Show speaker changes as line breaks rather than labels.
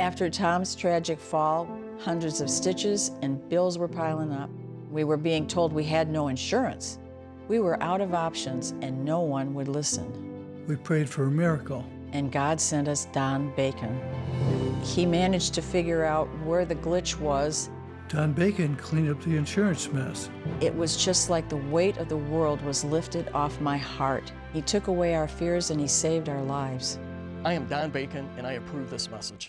After Tom's tragic fall, hundreds of stitches and bills were piling up. We were being told we had no insurance. We were out of options and no one would listen.
We prayed for a miracle.
And God sent us Don Bacon. He managed to figure out where the glitch was.
Don Bacon cleaned up the insurance mess.
It was just like the weight of the world was lifted off my heart. He took away our fears and he saved our lives.
I am Don Bacon, and I approve this message.